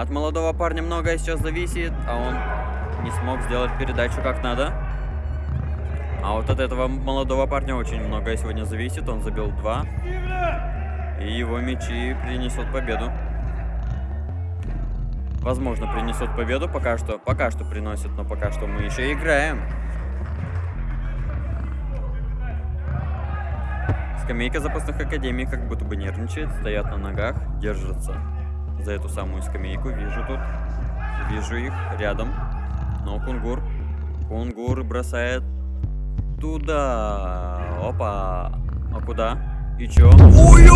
От молодого парня многое сейчас зависит, а он не смог сделать передачу как надо. А вот от этого молодого парня очень многое сегодня зависит. Он забил два. И его мячи принесут победу. Возможно, принесут победу. Пока что, пока что приносит, но пока что мы еще играем. Скамейка запасных академий как будто бы нервничает, стоят на ногах, держатся за эту самую скамейку. Вижу тут, вижу их рядом. Но Кунгур, Кунгур бросает туда. Опа. А куда? И чё? Ой,